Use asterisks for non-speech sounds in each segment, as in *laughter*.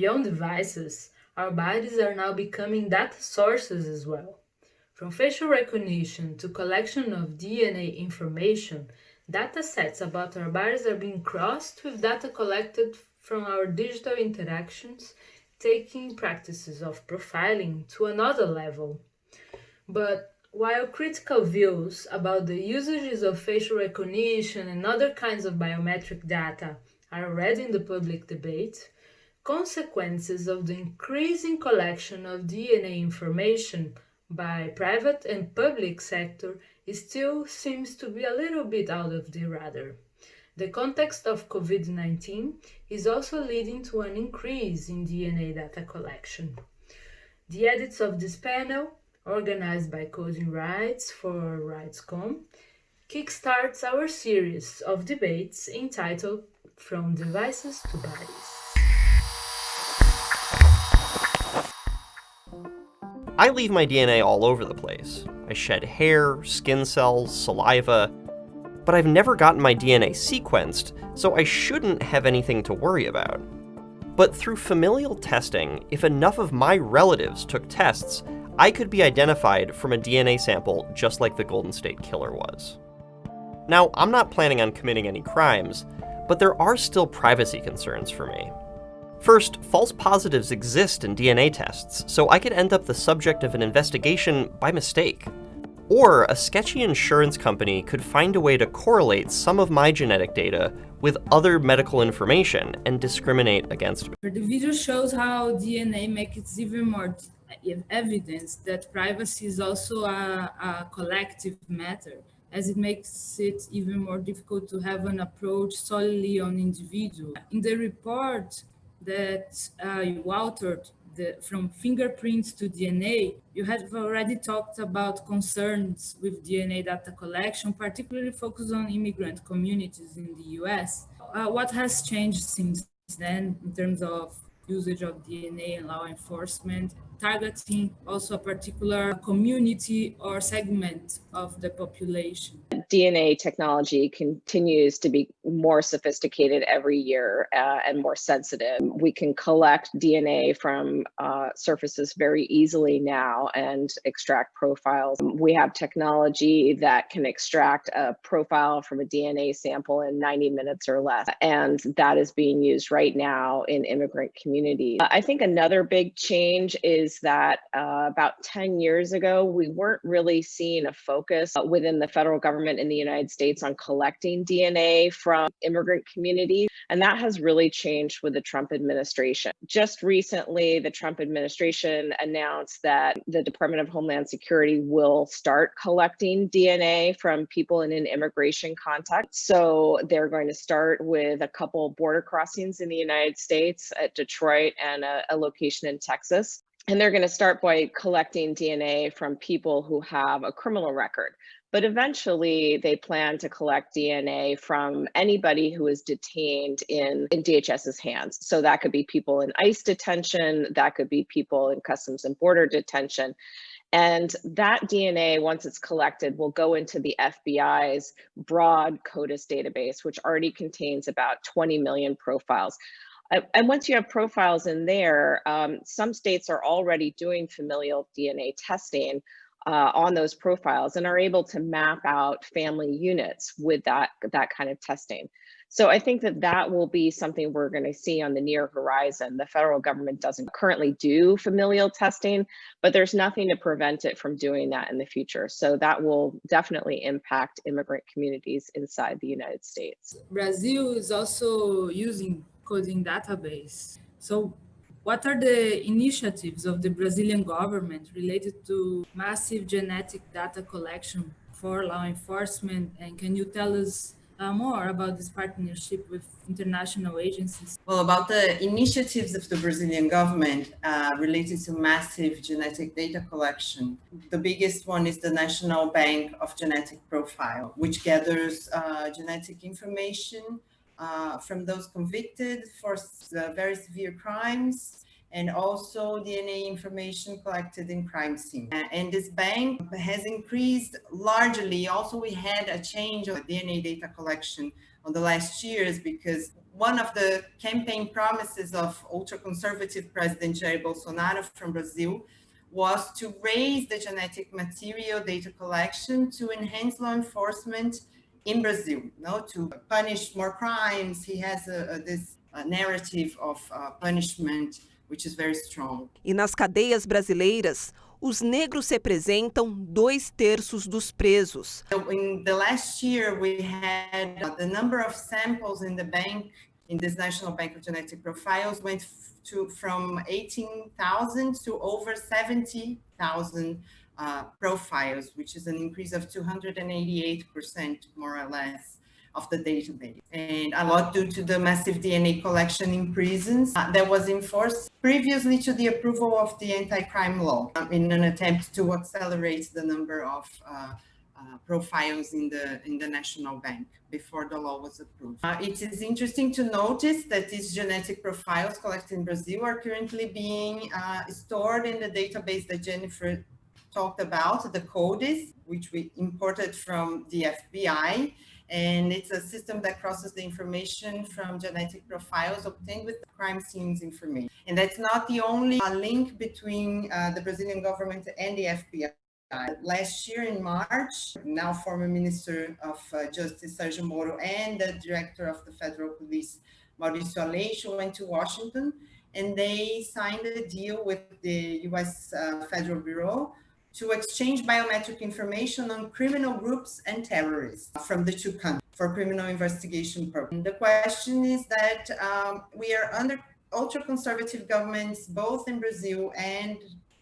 Beyond devices, our bodies are now becoming data sources as well. From facial recognition to collection of DNA information, data sets about our bodies are being crossed with data collected from our digital interactions, taking practices of profiling to another level. But while critical views about the usages of facial recognition and other kinds of biometric data are already in the public debate, consequences of the increasing collection of DNA information by private and public sector still seems to be a little bit out of the radar. The context of COVID-19 is also leading to an increase in DNA data collection. The edits of this panel, organized by Coding Rights for RightsCon, kickstarts our series of debates entitled From Devices to Bodies. I leave my DNA all over the place. I shed hair, skin cells, saliva, but I've never gotten my DNA sequenced, so I shouldn't have anything to worry about. But through familial testing, if enough of my relatives took tests, I could be identified from a DNA sample just like the Golden State Killer was. Now, I'm not planning on committing any crimes, but there are still privacy concerns for me. First, false positives exist in DNA tests, so I could end up the subject of an investigation by mistake. Or a sketchy insurance company could find a way to correlate some of my genetic data with other medical information and discriminate against me. The video shows how DNA makes it even more evidence that privacy is also a, a collective matter as it makes it even more difficult to have an approach solely on individual. In the report, that uh, you altered the, from fingerprints to DNA, you have already talked about concerns with DNA data collection, particularly focused on immigrant communities in the US. Uh, what has changed since then in terms of usage of DNA and law enforcement, targeting also a particular community or segment of the population? DNA technology continues to be more sophisticated every year uh, and more sensitive. We can collect DNA from uh, surfaces very easily now and extract profiles. We have technology that can extract a profile from a DNA sample in 90 minutes or less, and that is being used right now in immigrant communities. I think another big change is that uh, about 10 years ago, we weren't really seeing a focus within the federal government in the United States on collecting DNA from immigrant communities. And that has really changed with the Trump administration. Just recently, the Trump administration announced that the Department of Homeland Security will start collecting DNA from people in an immigration context. So they're going to start with a couple border crossings in the United States at Detroit and a, a location in Texas. And they're going to start by collecting DNA from people who have a criminal record. But eventually, they plan to collect DNA from anybody who is detained in, in DHS's hands. So that could be people in ICE detention, that could be people in Customs and Border detention. And that DNA, once it's collected, will go into the FBI's broad CODIS database, which already contains about 20 million profiles. And once you have profiles in there, um, some states are already doing familial DNA testing uh, on those profiles and are able to map out family units with that, that kind of testing. So I think that that will be something we're going to see on the near horizon. The federal government doesn't currently do familial testing, but there's nothing to prevent it from doing that in the future. So that will definitely impact immigrant communities inside the United States. Brazil is also using CODIS database. So what are the initiatives of the Brazilian government related to massive genetic data collection for law enforcement? And can you tell us uh, more about this partnership with international agencies? Well, about the initiatives of the Brazilian government uh, related to massive genetic data collection. The biggest one is the National Bank of Genetic Profile, which gathers uh, genetic information uh, from those convicted for uh, very severe crimes and also DNA information collected in crime scene. And this bank has increased largely. Also, we had a change of DNA data collection on the last years because one of the campaign promises of ultra-conservative President Jair Bolsonaro from Brazil was to raise the genetic material data collection to enhance law enforcement in Brazil, no, to punish more crimes. He has a, a, this a narrative of uh, punishment, which is very strong. E nas cadeias brasileiras, os negros representam dois terços dos presos. In the last year, we had uh, the number of samples in the bank, in this National Bank of Genetic Profiles, went to from 18,000 to over 70,000 uh, profiles, which is an increase of 288% more or less of the database. And a lot due to the massive DNA collection in prisons uh, that was enforced previously to the approval of the anti-crime law um, in an attempt to accelerate the number of uh, uh, profiles in the in the national bank before the law was approved. Uh, it is interesting to notice that these genetic profiles collected in Brazil are currently being uh, stored in the database that Jennifer talked about, the CODIS, which we imported from the FBI. And it's a system that crosses the information from genetic profiles obtained with crime scenes information. And that's not the only uh, link between uh, the Brazilian government and the FBI. Last year in March, now former Minister of uh, Justice Sergio Moro and the Director of the Federal Police, Mauricio Valeixo, went to Washington and they signed a deal with the US uh, Federal Bureau to exchange biometric information on criminal groups and terrorists from the two countries for criminal investigation purposes. The question is that um, we are under ultra-conservative governments, both in Brazil and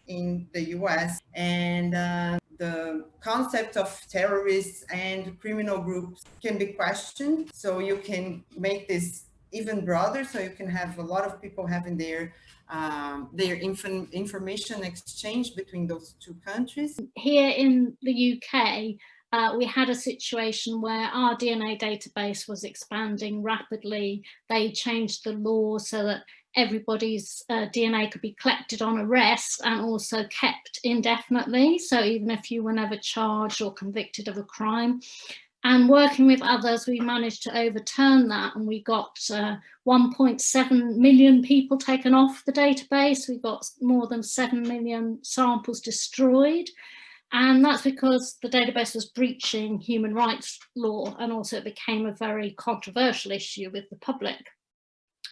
in the US, and uh, the concept of terrorists and criminal groups can be questioned. So you can make this even broader, so you can have a lot of people having their um, their inf information exchange between those two countries. Here in the UK, uh, we had a situation where our DNA database was expanding rapidly. They changed the law so that everybody's uh, DNA could be collected on arrest and also kept indefinitely. So even if you were never charged or convicted of a crime, and working with others, we managed to overturn that and we got uh, 1.7 million people taken off the database. We got more than 7 million samples destroyed. And that's because the database was breaching human rights law and also it became a very controversial issue with the public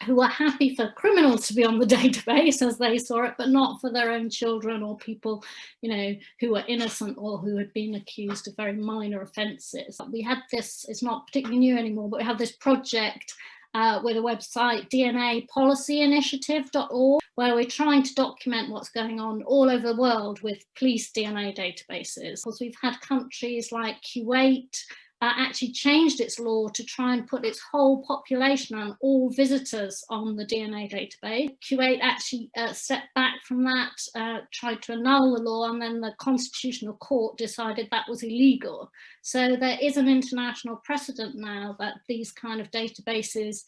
who were happy for criminals to be on the *laughs* database as they saw it, but not for their own children or people, you know, who were innocent or who had been accused of very minor offences. We had this, it's not particularly new anymore, but we have this project uh, with a website, dnapolicyinitiative.org, where we're trying to document what's going on all over the world with police DNA databases. Because we've had countries like Kuwait, uh, actually changed its law to try and put its whole population and all visitors on the DNA database. Kuwait actually uh, stepped back from that, uh, tried to annul the law, and then the Constitutional Court decided that was illegal. So there is an international precedent now that these kind of databases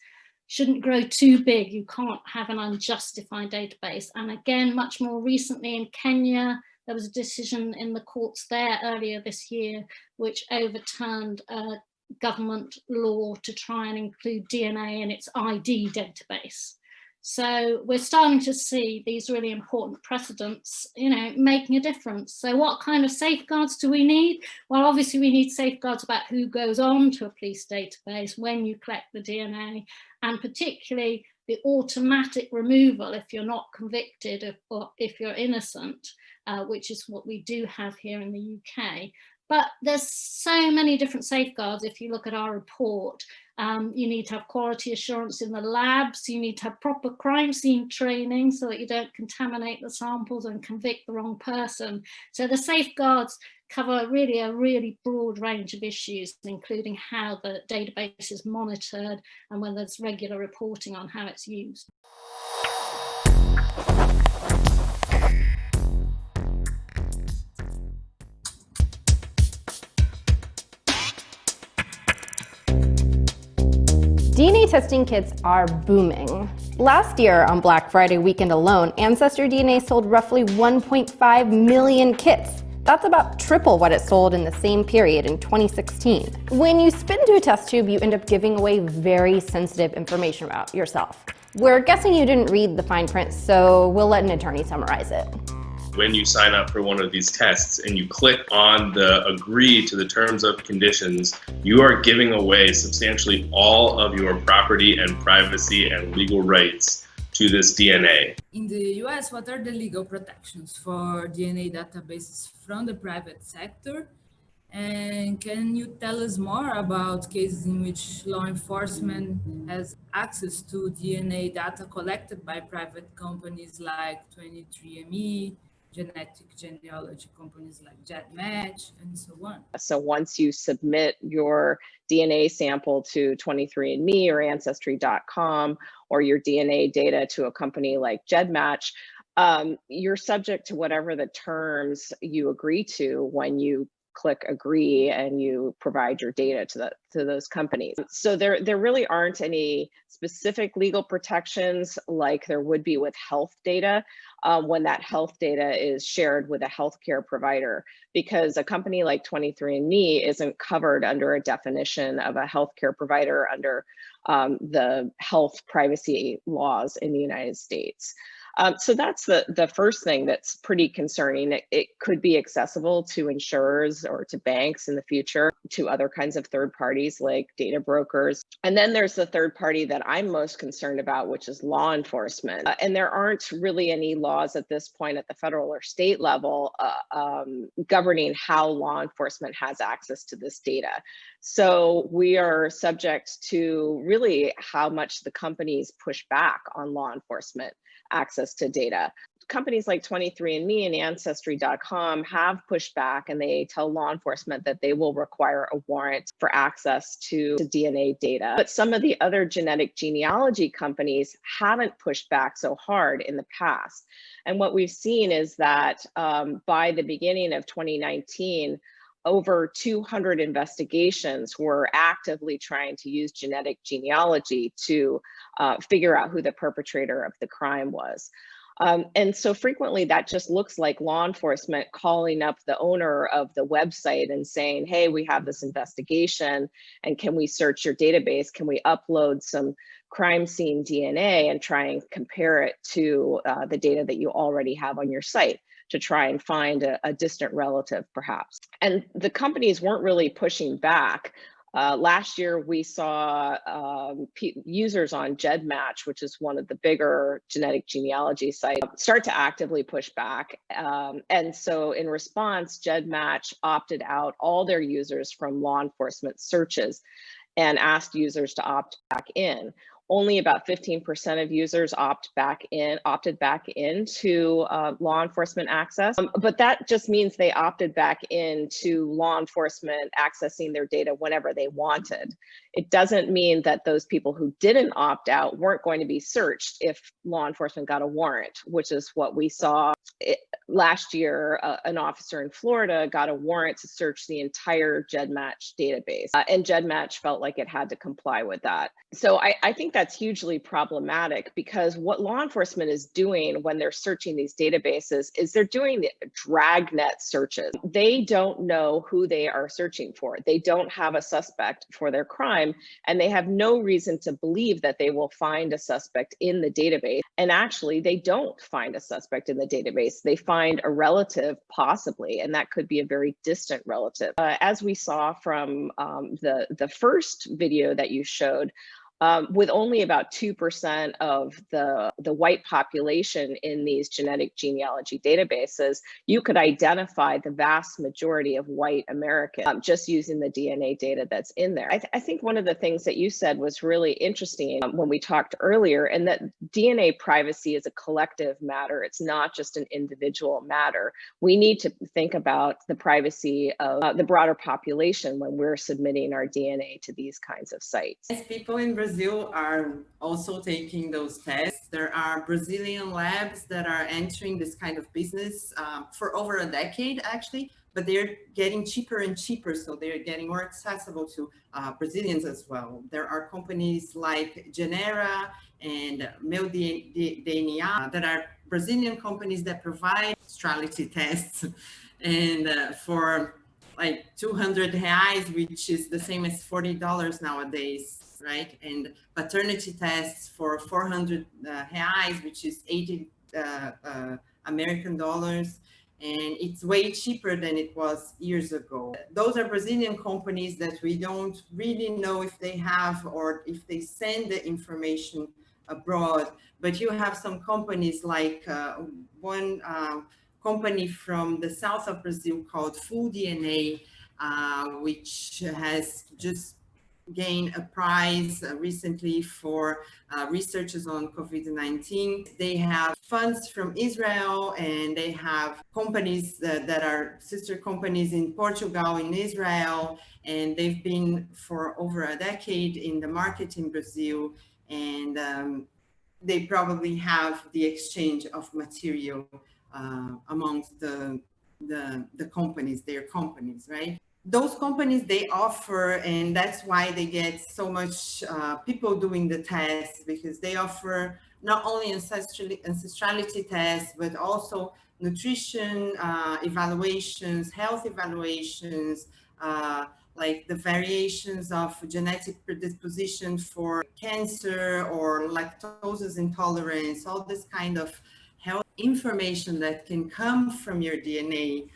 shouldn't grow too big. You can't have an unjustified database. And again, much more recently in Kenya, there was a decision in the courts there earlier this year which overturned a government law to try and include DNA in its ID database. So we're starting to see these really important precedents, you know, making a difference. So what kind of safeguards do we need? Well, obviously we need safeguards about who goes on to a police database when you collect the DNA, and particularly the automatic removal if you're not convicted or if you're innocent uh, which is what we do have here in the UK. But there's so many different safeguards. If you look at our report, um, you need to have quality assurance in the labs. You need to have proper crime scene training so that you don't contaminate the samples and convict the wrong person. So the safeguards cover really a really broad range of issues, including how the database is monitored and whether there's regular reporting on how it's used. Testing kits are booming. Last year on Black Friday weekend alone, Ancestry DNA sold roughly 1.5 million kits. That's about triple what it sold in the same period in 2016. When you spit into a test tube, you end up giving away very sensitive information about yourself. We're guessing you didn't read the fine print, so we'll let an attorney summarize it when you sign up for one of these tests and you click on the agree to the terms of conditions, you are giving away substantially all of your property and privacy and legal rights to this DNA. In the US, what are the legal protections for DNA databases from the private sector? And can you tell us more about cases in which law enforcement has access to DNA data collected by private companies like 23andMe, genetic genealogy companies like GEDmatch and so on. So once you submit your DNA sample to 23andMe or Ancestry.com or your DNA data to a company like GEDmatch, um, you're subject to whatever the terms you agree to when you click agree and you provide your data to the to those companies. So there there really aren't any specific legal protections like there would be with health data um, when that health data is shared with a healthcare provider because a company like 23andMe isn't covered under a definition of a healthcare provider under um, the health privacy laws in the United States. Um, so that's the, the first thing that's pretty concerning. It, it, could be accessible to insurers or to banks in the future, to other kinds of third parties like data brokers. And then there's the third party that I'm most concerned about, which is law enforcement. Uh, and there aren't really any laws at this point at the federal or state level uh, um, governing how law enforcement has access to this data. So we are subject to really how much the companies push back on law enforcement access to data. Companies like 23andMe and Ancestry.com have pushed back and they tell law enforcement that they will require a warrant for access to, DNA data. But some of the other genetic genealogy companies haven't pushed back so hard in the past. And what we've seen is that um, by the beginning of 2019, over 200 investigations were actively trying to use genetic genealogy to uh, figure out who the perpetrator of the crime was. Um, and so frequently that just looks like law enforcement calling up the owner of the website and saying, hey, we have this investigation and can we search your database? Can we upload some crime scene DNA and try and compare it to uh, the data that you already have on your site? To try and find a, a distant relative, perhaps. And the companies weren't really pushing back. Uh, last year, we saw um, users on GEDmatch, which is one of the bigger genetic genealogy sites, start to actively push back. Um, and so in response, GEDmatch opted out all their users from law enforcement searches and asked users to opt back in only about 15% of users opt back in, opted back into uh, law enforcement access. Um, but that just means they opted back into law enforcement accessing their data whenever they wanted. It doesn't mean that those people who didn't opt out weren't going to be searched if law enforcement got a warrant, which is what we saw it, last year. Uh, an officer in Florida got a warrant to search the entire GEDmatch database, uh, and GEDmatch felt like it had to comply with that. So I, I think that that's hugely problematic because what law enforcement is doing when they're searching these databases is they're doing dragnet searches. They don't know who they are searching for. They don't have a suspect for their crime, and they have no reason to believe that they will find a suspect in the database. And actually, they don't find a suspect in the database. They find a relative, possibly, and that could be a very distant relative. Uh, as we saw from um, the, the first video that you showed, um, with only about 2% of the, the white population in these genetic genealogy databases, you could identify the vast majority of white Americans um, just using the DNA data that's in there. I, th I, think one of the things that you said was really interesting um, when we talked earlier, and that DNA privacy is a collective matter. It's not just an individual matter. We need to think about the privacy of uh, the broader population when we're submitting our DNA to these kinds of sites. As people in Brazil Brazil are also taking those tests. There are Brazilian labs that are entering this kind of business um, for over a decade, actually, but they're getting cheaper and cheaper. So they're getting more accessible to uh, Brazilians as well. There are companies like Genera and Meu DNA that are Brazilian companies that provide astrality tests *laughs* and uh, for like 200 reais, which is the same as $40 nowadays, right? And paternity tests for 400 uh, reais, which is 80 uh, uh, American dollars. And it's way cheaper than it was years ago. Those are Brazilian companies that we don't really know if they have or if they send the information abroad. But you have some companies like uh, one uh, company from the south of Brazil called Full DNA, uh, which has just gained a prize uh, recently for uh, researchers on COVID-19. They have funds from Israel and they have companies that, that are sister companies in Portugal, in Israel, and they've been for over a decade in the market in Brazil. And um, they probably have the exchange of material uh, amongst the, the, the companies, their companies, right? Those companies, they offer, and that's why they get so much uh, people doing the tests because they offer not only ancestrality, ancestrality tests, but also nutrition uh, evaluations, health evaluations, uh, like the variations of genetic predisposition for cancer or lactose intolerance, all this kind of health information that can come from your DNA,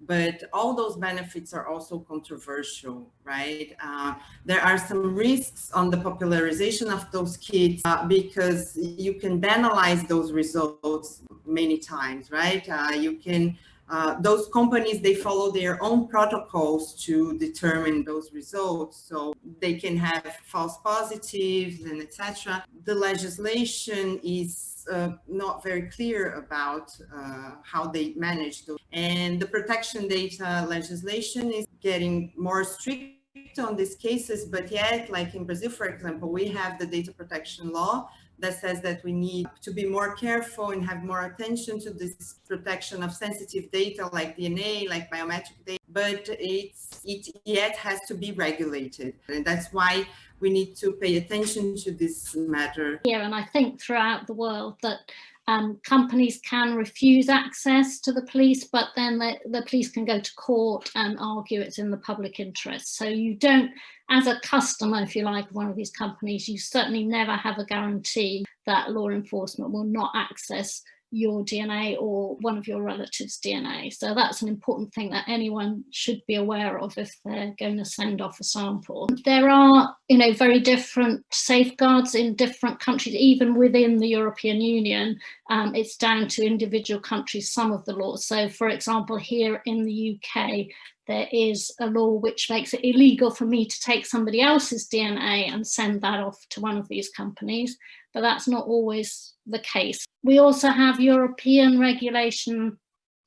but all those benefits are also controversial, right? Uh, there are some risks on the popularization of those kits uh, because you can banalize those results many times, right? Uh, you can uh, those companies, they follow their own protocols to determine those results. So they can have false positives and etc. The legislation is uh, not very clear about uh, how they manage those. And the protection data legislation is getting more strict on these cases, but yet, like in Brazil, for example, we have the data protection law that says that we need to be more careful and have more attention to this protection of sensitive data like DNA, like biometric data, but it's, it yet has to be regulated. And that's why we need to pay attention to this matter. Yeah, and I think throughout the world that um, companies can refuse access to the police, but then the, the police can go to court and argue it's in the public interest. So you don't, as a customer, if you like, one of these companies, you certainly never have a guarantee that law enforcement will not access your DNA or one of your relatives' DNA. So that's an important thing that anyone should be aware of if they're going to send off a sample. There are, you know, very different safeguards in different countries, even within the European Union. Um, it's down to individual countries, some of the laws. So for example, here in the UK, there is a law which makes it illegal for me to take somebody else's DNA and send that off to one of these companies, but that's not always the case. We also have European regulation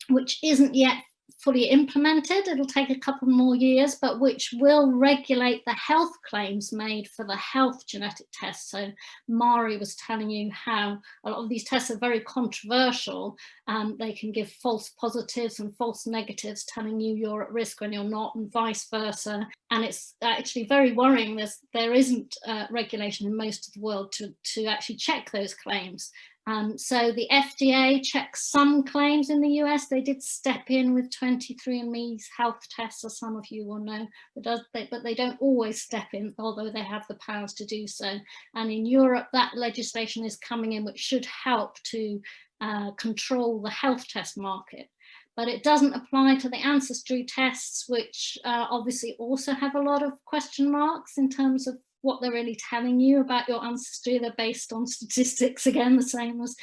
which isn't yet fully implemented. It'll take a couple more years, but which will regulate the health claims made for the health genetic tests. So Mari was telling you how a lot of these tests are very controversial. Um, they can give false positives and false negatives telling you you're at risk when you're not and vice versa. And it's actually very worrying. There's, there isn't uh, regulation in most of the world to, to actually check those claims. Um, so the FDA checks some claims in the US. They did step in with 23andMe's health tests, as some of you will know, but, does, they, but they don't always step in, although they have the powers to do so. And in Europe, that legislation is coming in, which should help to uh, control the health test market but it doesn't apply to the ancestry tests, which uh, obviously also have a lot of question marks in terms of what they're really telling you about your ancestry. They're based on statistics, again, the same as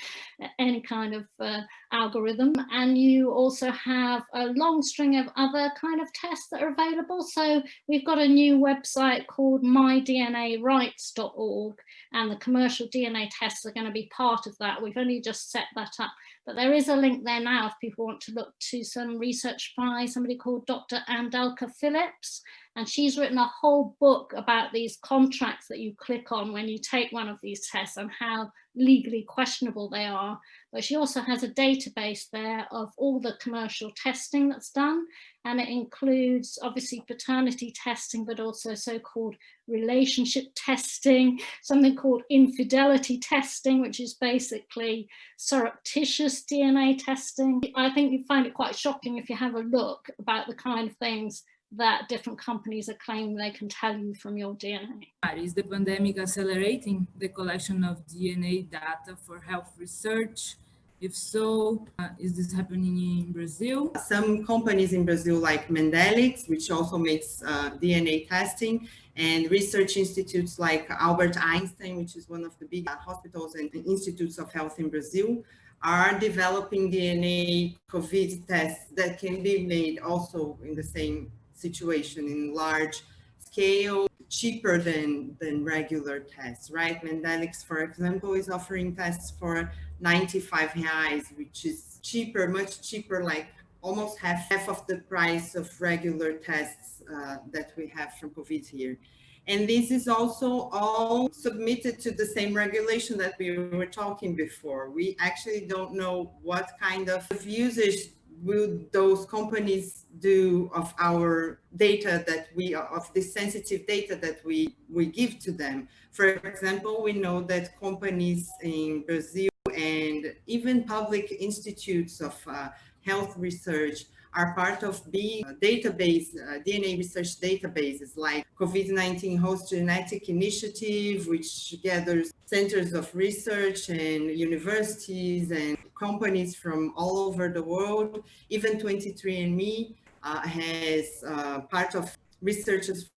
any kind of uh, algorithm. And you also have a long string of other kind of tests that are available. So we've got a new website called mydnarights.org and the commercial DNA tests are going to be part of that. We've only just set that up, but there is a link there now if people want to look to some research by somebody called Dr. Andelka Phillips And she's written a whole book about these contracts that you click on when you take one of these tests and how legally questionable they are. But she also has a database there of all the commercial testing that's done. And it includes obviously paternity testing, but also so-called relationship testing, something called infidelity testing, which is basically surreptitious DNA testing. I think you find it quite shocking if you have a look about the kind of things that different companies are claiming they can tell you from your DNA. Is the pandemic accelerating the collection of DNA data for health research? If so, uh, is this happening in Brazil? Some companies in Brazil like Mendelics, which also makes uh, DNA testing, and research institutes like Albert Einstein, which is one of the big hospitals and institutes of health in Brazil, are developing DNA COVID tests that can be made also in the same situation in large scale, cheaper than, than regular tests, right? Mendelics, for example, is offering tests for 95 reais, which is cheaper, much cheaper, like almost half, half of the price of regular tests uh, that we have from COVID here. And this is also all submitted to the same regulation that we were talking before. We actually don't know what kind of usage will those companies do of our data that we of the sensitive data that we we give to them? For example we know that companies in brazil and even public institutes of uh, health research are part of big database, uh, DNA research databases like COVID-19 Host Genetic Initiative, which gathers centers of research and universities and companies from all over the world. Even 23andMe uh, has uh, part of researchers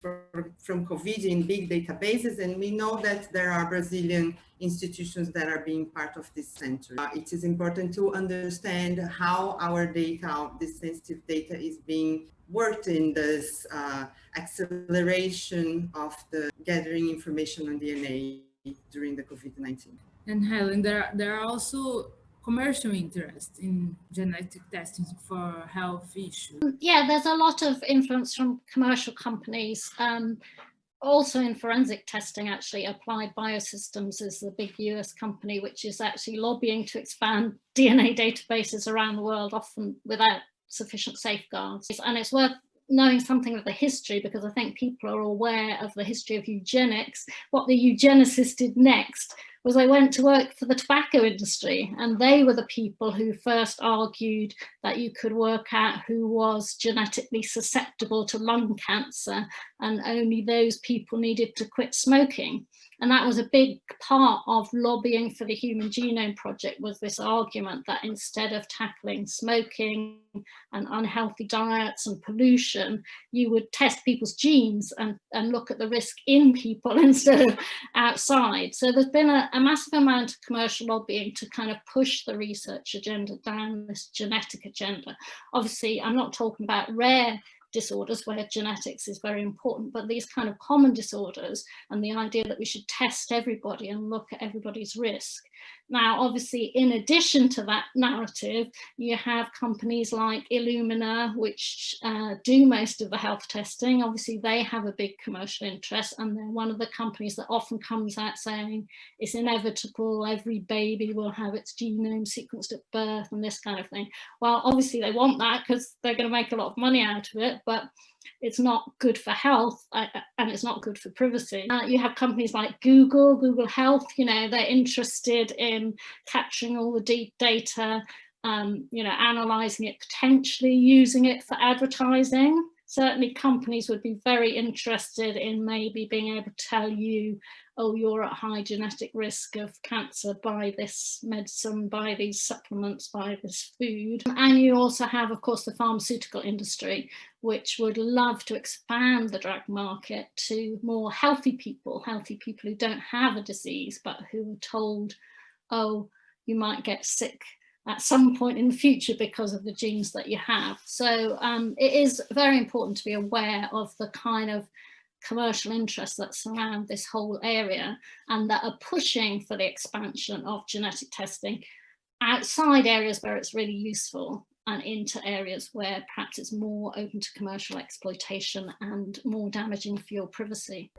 from COVID in big databases, and we know that there are Brazilian institutions that are being part of this center. Uh, it is important to understand how our data, this sensitive data is being worked in this uh, acceleration of the gathering information on DNA during the COVID-19. And Helen, there, there are also commercial interest in genetic testing for health issues? Yeah, there's a lot of influence from commercial companies. Um, also in forensic testing, actually, Applied Biosystems is the big US company, which is actually lobbying to expand *laughs* DNA databases around the world, often without sufficient safeguards. And it's worth knowing something of the history because I think people are aware of the history of eugenics. What the eugenicists did next was I went to work for the tobacco industry and they were the people who first argued that you could work out who was genetically susceptible to lung cancer and only those people needed to quit smoking. And that was a big part of lobbying for the Human Genome Project was this argument that instead of tackling smoking and unhealthy diets and pollution, you would test people's genes and, and look at the risk in people *laughs* instead of outside. So there's been a, a massive amount of commercial lobbying to kind of push the research agenda down this genetic agenda. Obviously, I'm not talking about rare disorders where genetics is very important, but these kind of common disorders and the idea that we should test everybody and look at everybody's risk now, obviously, in addition to that narrative, you have companies like Illumina, which uh, do most of the health testing. Obviously, they have a big commercial interest, and they're one of the companies that often comes out saying it's inevitable, every baby will have its genome sequenced at birth and this kind of thing. Well, obviously, they want that because they're going to make a lot of money out of it, but it's not good for health uh, uh, and it's not good for privacy. Uh, you have companies like Google, Google Health, you know, they're interested in capturing all the deep data, um, you know, analyzing it, potentially using it for advertising. Certainly companies would be very interested in maybe being able to tell you oh, you're at high genetic risk of cancer by this medicine, by these supplements, by this food. And you also have, of course, the pharmaceutical industry, which would love to expand the drug market to more healthy people, healthy people who don't have a disease, but who are told, oh, you might get sick at some point in the future because of the genes that you have. So um, it is very important to be aware of the kind of commercial interests that surround this whole area and that are pushing for the expansion of genetic testing outside areas where it's really useful. and into areas where perhaps it's more open to commercial exploitation and more damaging for your privacy.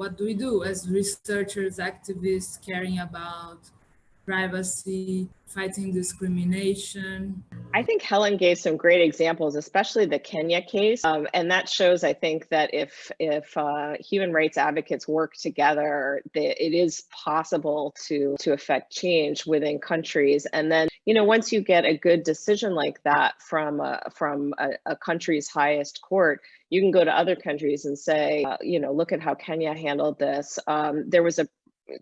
What do we do as researchers, activists caring about privacy, fighting discrimination. I think Helen gave some great examples, especially the Kenya case, um, and that shows, I think, that if if uh, human rights advocates work together, that it is possible to to affect change within countries. And then, you know, once you get a good decision like that from a, from a, a country's highest court, you can go to other countries and say, uh, you know, look at how Kenya handled this. Um, there was a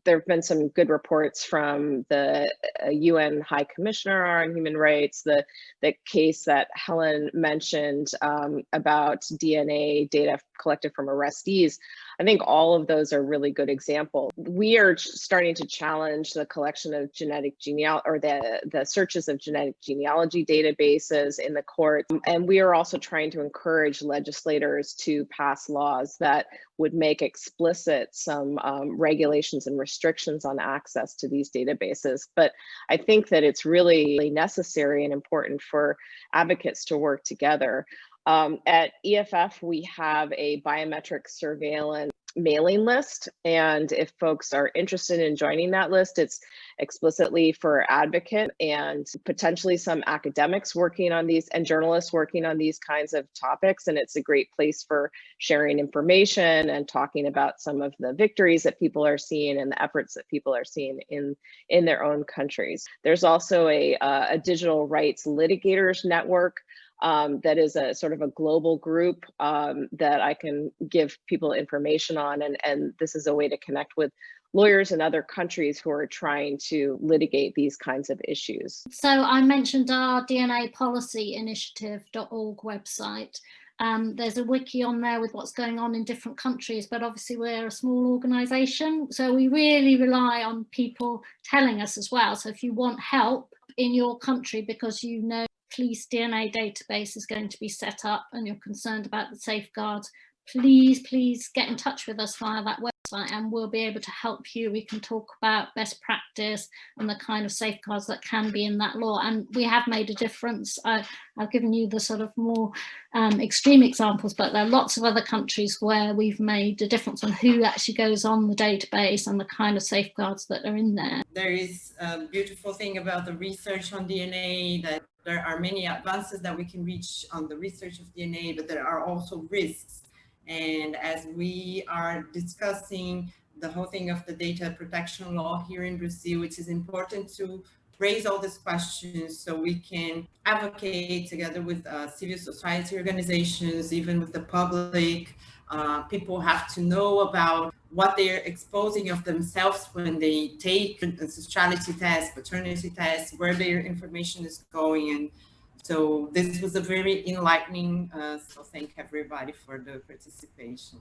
there have been some good reports from the UN uh, High Commissioner on Human Rights, the, the case that Helen mentioned um, about DNA data collected from arrestees. I think all of those are really good examples. We are starting to challenge the collection of genetic genealogy or the, the searches of genetic genealogy databases in the court. And we are also trying to encourage legislators to pass laws that would make explicit some um, regulations and restrictions on access to these databases. But I think that it's really necessary and important for advocates to work together. Um, at EFF, we have a biometric surveillance mailing list. And if folks are interested in joining that list, it's explicitly for advocate and potentially some academics working on these and journalists working on these kinds of topics. And it's a great place for sharing information and talking about some of the victories that people are seeing and the efforts that people are seeing in, in their own countries. There's also a, uh, a digital rights litigators network um, that is a sort of a global group um, that I can give people information on. And, and this is a way to connect with lawyers in other countries who are trying to litigate these kinds of issues. So I mentioned our DNA policy initiative.org website. Um, there's a wiki on there with what's going on in different countries, but obviously we're a small organization. So we really rely on people telling us as well. So if you want help in your country because you know police DNA database is going to be set up and you're concerned about the safeguards, please, please get in touch with us via that website and we'll be able to help you. We can talk about best practice and the kind of safeguards that can be in that law. And we have made a difference. I, have given you the sort of more um, extreme examples, but there are lots of other countries where we've made a difference on who actually goes on the database and the kind of safeguards that are in there. There is a beautiful thing about the research on DNA that there are many advances that we can reach on the research of DNA, but there are also risks. And as we are discussing the whole thing of the data protection law here in Brazil, it is important to raise all these questions so we can advocate together with uh, civil society organizations, even with the public. Uh, people have to know about what they're exposing of themselves when they take ancestrality tests, paternity tests, where their information is going. And so this was a very enlightening, uh, so thank everybody for the participation.